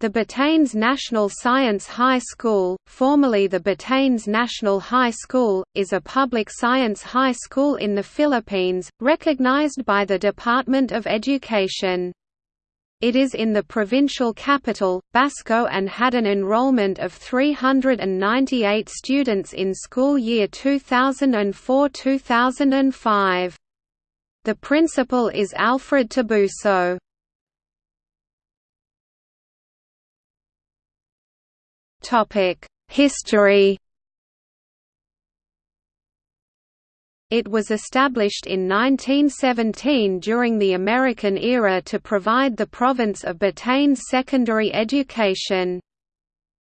The Batanes National Science High School, formerly the Batanes National High School, is a public science high school in the Philippines, recognized by the Department of Education. It is in the provincial capital, Basco and had an enrollment of 398 students in school year 2004–2005. The principal is Alfred Tabuso. History It was established in 1917 during the American era to provide the province of Batanes secondary education.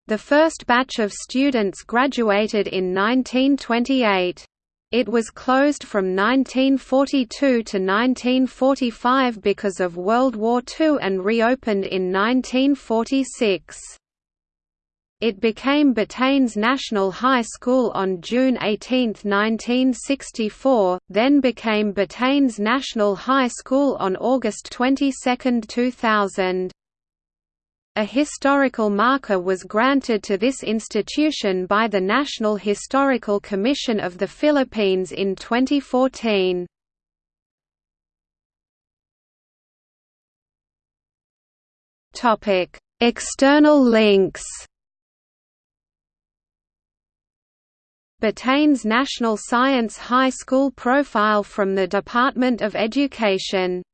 The first batch of students graduated in 1928. It was closed from 1942 to 1945 because of World War II and reopened in 1946. It became Batanes National High School on June 18, 1964, then became Batanes National High School on August 22, 2000. A historical marker was granted to this institution by the National Historical Commission of the Philippines in 2014. External links Batanes National Science High School profile from the Department of Education